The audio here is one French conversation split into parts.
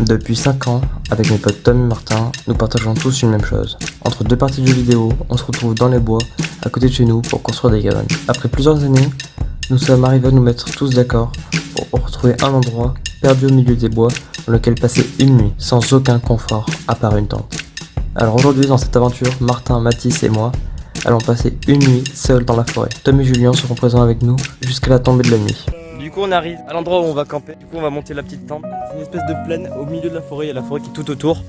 Depuis 5 ans, avec mes potes Tom et Martin, nous partageons tous une même chose. Entre deux parties de vidéo, on se retrouve dans les bois, à côté de chez nous, pour construire des cabanes. Après plusieurs années, nous sommes arrivés à nous mettre tous d'accord pour retrouver un endroit perdu au milieu des bois dans lequel passer une nuit sans aucun confort à part une tente. Alors aujourd'hui dans cette aventure, Martin, Mathis et moi allons passer une nuit seuls dans la forêt. Tom et Julien seront présents avec nous jusqu'à la tombée de la nuit. Coup on arrive à l'endroit où on va camper, du coup on va monter la petite tente. C'est une espèce de plaine au milieu de la forêt, il y a la forêt qui est tout autour.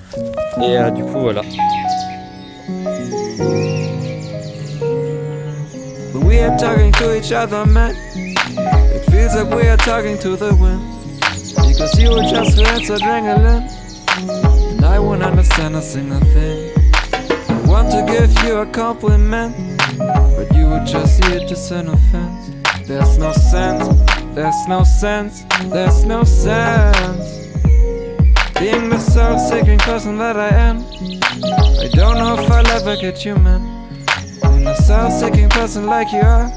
Et euh, du coup voilà. We are talking to each other, man. It feels like we are talking to the wind. Because you were just less adrenaline. And I won't understand a single thing. I want to give you a compliment. But you were just here to send offense. There's no sense, there's no sense, there's no sense. Being the self-seeking person that I am. I don't know if I'll ever get you, man. And a self-seeking person like you are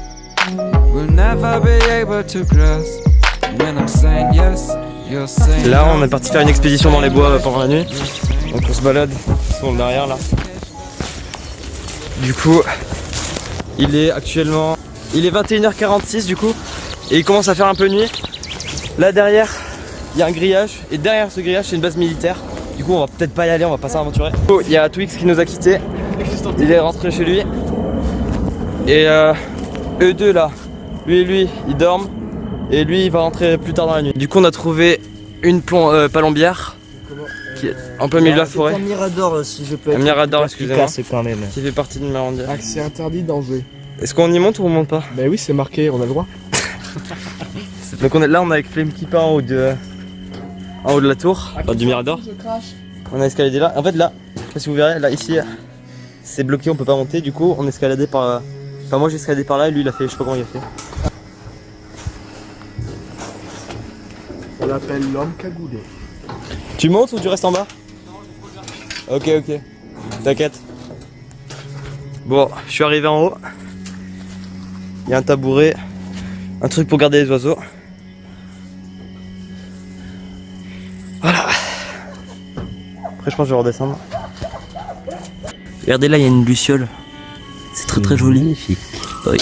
will never be able to grasp when I'm saying yes, you're saying Là on est parti faire une expédition dans les bois pendant la nuit. Donc on se balade, sur le derrière là. Du coup, il est actuellement... Il est 21h46 du coup. Et il commence à faire un peu nuit. Là derrière, il y a un grillage. Et derrière ce grillage, c'est une base militaire. Du coup, on va peut-être pas y aller, on va pas s'aventurer. Il y a Twix qui nous a quittés. Il est rentré chez lui. Et euh, eux deux là, lui et lui, ils dorment. Et lui, il va rentrer plus tard dans la nuit. Du coup, on a trouvé une euh, palombière qui est en plein milieu de la forêt. Un mirador, si je peux Un mirador, excusez-moi. efficace quand même. Qui fait partie de ma rondière. Accès interdit danger. Est-ce qu'on y monte ou on monte pas Bah oui, c'est marqué, on a le droit. Donc on est là, on est avec Flame Keeper en haut de, en haut de la tour, enfin, du mirador. On a escaladé là. En fait là, je sais pas si vous verrez, là ici, c'est bloqué, on peut pas monter. Du coup, on a escaladé par. Enfin moi j'ai escaladé par là et lui il a fait, je sais pas comment il a fait. On l'appelle l'homme cagoulé. Tu montes ou tu restes en bas Ok ok, t'inquiète. Bon, je suis arrivé en haut. Il y a un tabouret, un truc pour garder les oiseaux. Voilà. Après je pense que je vais redescendre. Regardez là, il y a une luciole. C'est très très joli. Magnifique. Oui.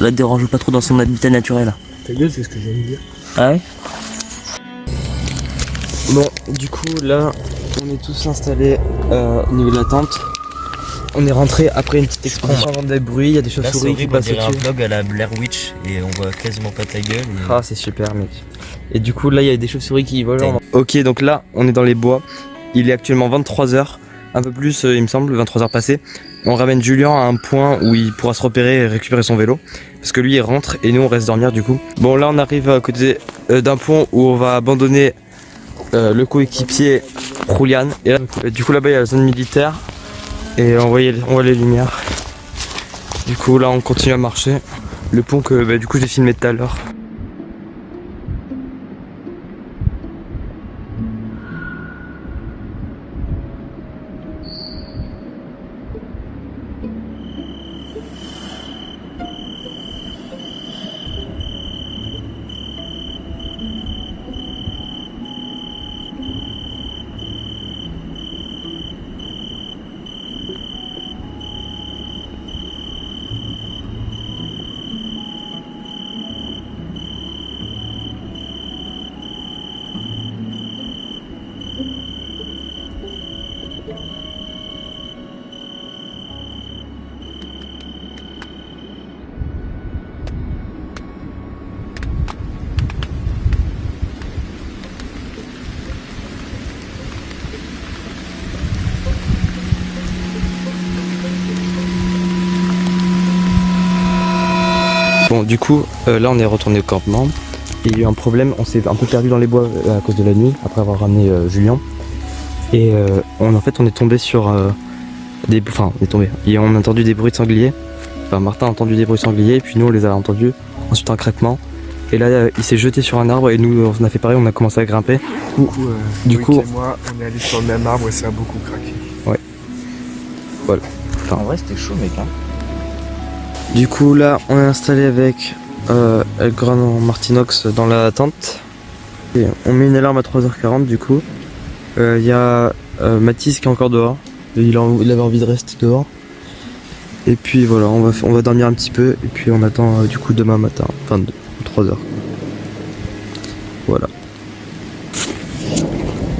La dérange pas trop dans son habitat naturel. Ta gueule, c'est ce que de dire. Ah ouais? Bon, du coup là, on est tous installés euh, au niveau de la tente. On est rentré après une petite expédition avant des bruits, il y a des chauves-souris qui passent un au-dessus. vlog à la Blair Witch et on voit quasiment pas ta gueule. Ah c'est super mec. Et du coup là il y a des chauves-souris qui volent. Ok donc là on est dans les bois. Il est actuellement 23h, un peu plus euh, il me semble, 23h passées. On ramène Julien à un point où il pourra se repérer et récupérer son vélo. Parce que lui il rentre et nous on reste dormir du coup. Bon là on arrive à côté euh, d'un pont où on va abandonner euh, le coéquipier Julian. Et là, du coup là-bas il y a la zone militaire. Et on voit, on voit les lumières. Du coup là on continue à marcher. Le pont que bah, du coup j'ai filmé tout à l'heure. Bon, du coup, euh, là on est retourné au campement. Et il y a eu un problème, on s'est un peu perdu dans les bois euh, à cause de la nuit, après avoir ramené euh, Julien. Et euh, on, en fait, on est tombé sur euh, des. Enfin, on est tombé. Et on a entendu des bruits de sangliers. Enfin, Martin a entendu des bruits de sangliers, et puis nous on les a entendus. Ensuite, un craquement. Et là, euh, il s'est jeté sur un arbre, et nous on a fait pareil, on a commencé à grimper. Du coup, euh, Du Loïc coup- et moi, on est allés sur le même arbre et ça a beaucoup craqué. En vrai, c'était chaud, mec. Hein. Du coup, là, on est installé avec euh, El Grano Martinox dans la tente. On met une alarme à 3h40 du coup. Il y a euh, Mathis qui est encore dehors. Il, avait envie de rester dehors. Et puis voilà, on va, on va dormir un petit peu. Et puis on attend euh, du coup demain matin, enfin 3h. Voilà.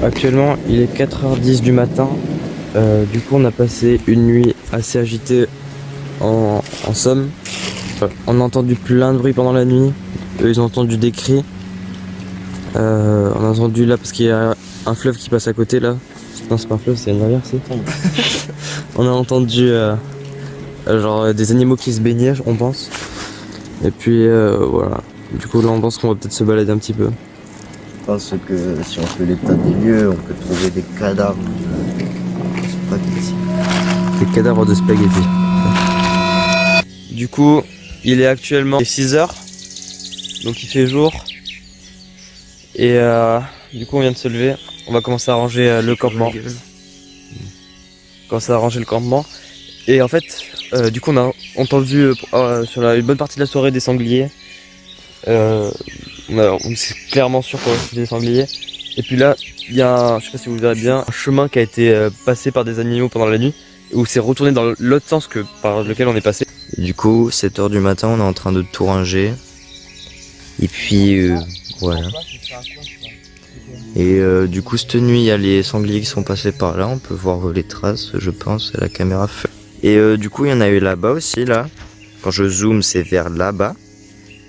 Actuellement, il est 4h10 du matin. Euh, du coup, on a passé une nuit assez agitée en, en somme. On a entendu plein de bruit pendant la nuit. Eux, ils ont entendu des cris. Euh, on a entendu là parce qu'il y a un fleuve qui passe à côté là. Non, c'est pas un fleuve, c'est une rivière, c'est. on a entendu euh, genre des animaux qui se baignaient, on pense. Et puis euh, voilà. Du coup, là, on pense qu'on va peut-être se balader un petit peu. Je pense que si on fait l'état des lieux, on peut trouver des cadavres de spaghetti. Des cadavres de spaghettis. Du coup, il est actuellement 6h. Donc il fait jour. Et euh, du coup, on vient de se lever. On va commencer à ranger euh, le campement. Commencer à ranger le campement. Et en fait, euh, du coup, on a entendu sur la, une bonne partie de la soirée des sangliers. On, a- on est clairement sûr qu'on des sangliers. Et puis là, il y a, un, je sais pas si vous verrez bien, un chemin qui a été passé par des animaux pendant la nuit, où c'est retourné dans l'autre sens que par lequel on est passé. Du coup, 7h du matin, on est en train de tout ranger. Et puis, euh, voilà. Et euh, du coup, cette nuit, il y a les sangliers qui sont passés par là. On peut voir les traces, je pense, à la caméra. Et euh, du coup, il y en a eu là-bas aussi, là. Quand je zoome, c'est vers là-bas.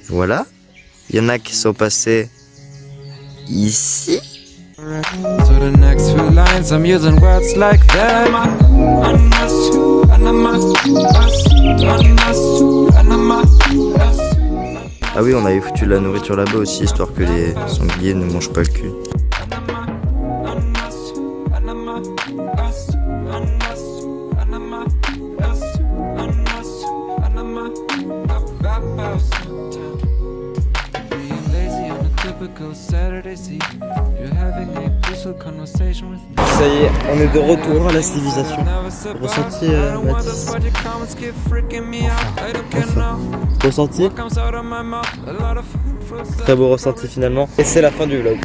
Voilà. Il y en a qui sont passés ici. So the next few lines, I'm using words like them. Ah oui, on avait foutu de la nourriture là-bas aussi, histoire que les sangliers ne mangent pas le cul. Ça y est, on est de retour à la civilisation. Ressenti, euh, Mathis Ressenti Très beau ressenti finalement. Et c'est la fin du vlog.